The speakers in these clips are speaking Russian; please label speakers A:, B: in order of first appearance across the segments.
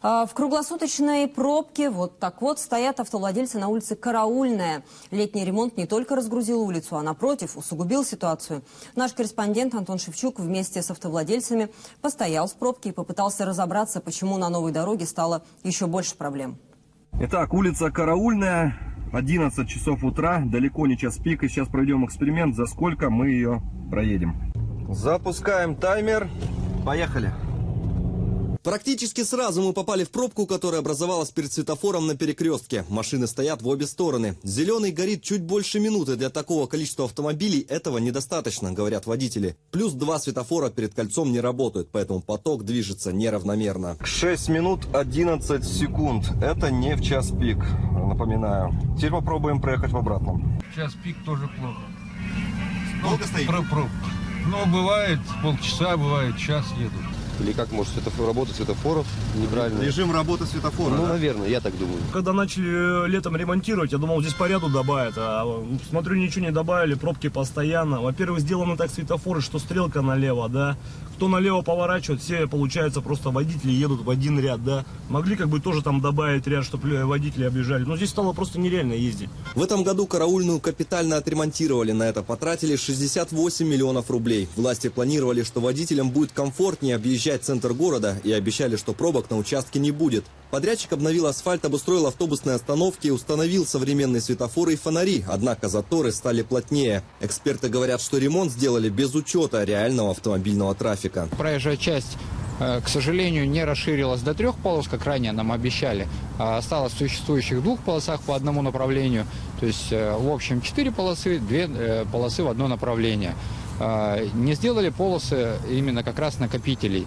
A: А, В круглосуточной пробке вот так вот стоят автовладельцы на улице Караульная. Летний ремонт не только разгрузил улицу, а напротив усугубил ситуацию. Наш корреспондент Антон Шевчук вместе с автовладельцами постоял в пробке и попытался разобраться, почему на новой дороге стало еще больше проблем.
B: Итак, улица Караульная, 11 часов утра, далеко не час пик. И сейчас проведем эксперимент, за сколько мы ее проедем. Запускаем таймер. Поехали.
C: Практически сразу мы попали в пробку, которая образовалась перед светофором на перекрестке. Машины стоят в обе стороны. Зеленый горит чуть больше минуты. Для такого количества автомобилей этого недостаточно, говорят водители. Плюс два светофора перед кольцом не работают, поэтому поток движется неравномерно.
B: 6 минут 11 секунд. Это не в час пик, напоминаю. Теперь попробуем проехать в обратном.
D: Час пик тоже плохо.
C: Долго стоите?
D: Про пробка. Но бывает полчаса, бывает час едут.
E: Или как может светофор, работа светофоров неправильно?
C: Режим работы светофора.
E: Ну,
C: да?
E: наверное, я так думаю.
F: Когда начали э, летом ремонтировать, я думал, здесь порядку добавят. А смотрю, ничего не добавили, пробки постоянно. Во-первых, сделаны так светофоры, что стрелка налево, да. Кто налево поворачивает, все, получается, просто водители едут в один ряд, да. Могли как бы тоже там добавить ряд, чтобы водители объезжали. Но здесь стало просто нереально ездить.
C: В этом году караульную капитально отремонтировали. На это потратили 68 миллионов рублей. Власти планировали, что водителям будет комфортнее объезжать центр города и обещали, что пробок на участке не будет. Подрядчик обновил асфальт, обустроил автобусные остановки, установил современные светофоры и фонари. Однако заторы стали плотнее. Эксперты говорят, что ремонт сделали без учета реального автомобильного трафика.
G: Проезжая часть, э, к сожалению, не расширилась до трех полос, как ранее нам обещали, а осталось в существующих двух полосах по одному направлению. То есть, э, в общем, четыре полосы, две э, полосы в одно направление. А, Не сделали полосы именно как раз накопителей.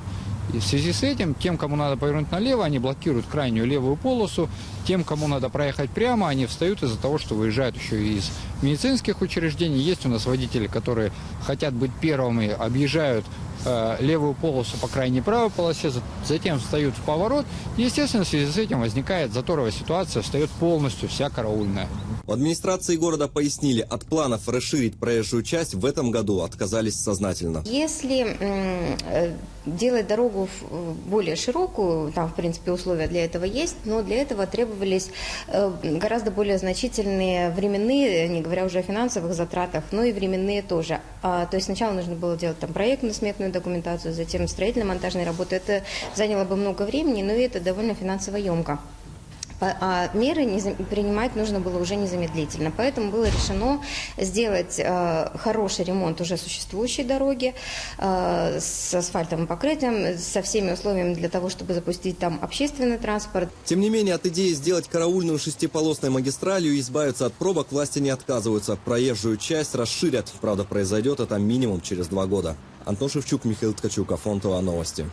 G: И в связи с этим, тем, кому надо повернуть налево, они блокируют крайнюю левую полосу. Тем, кому надо проехать прямо, они встают из-за того, что выезжают еще и из медицинских учреждений. Есть у нас водители, которые хотят быть первыми, объезжают э, левую полосу по крайней правой полосе, за- затем встают в поворот. И, естественно, в связи с этим возникает заторовая ситуация, встает полностью вся караульная.
C: В администрации города пояснили, от планов расширить проезжую часть в этом году отказались сознательно.
H: Если э, делать дорогу э, более широкую, там, в принципе, условия для этого есть, но для этого требовались э, гораздо более значительные временные, не говоря уже о финансовых затратах, но и временные тоже. А, то есть сначала нужно было делать там проектно-сметную документацию, затем строительно-монтажные работы. Это заняло бы много времени, но и это довольно финансово емко. А меры принимать нужно было уже незамедлительно. Поэтому было решено сделать э, хороший ремонт уже существующей дороги э, с асфальтовым покрытием, со всеми условиями для того, чтобы запустить там общественный транспорт.
C: Тем не менее, от идеи сделать караульную шестиполосной магистралью и избавиться от пробок власти не отказываются. Проезжую часть расширят. Правда, произойдет это минимум через два года. Антон Шевчук, Михаил Ткачук, Афонтова, Новости.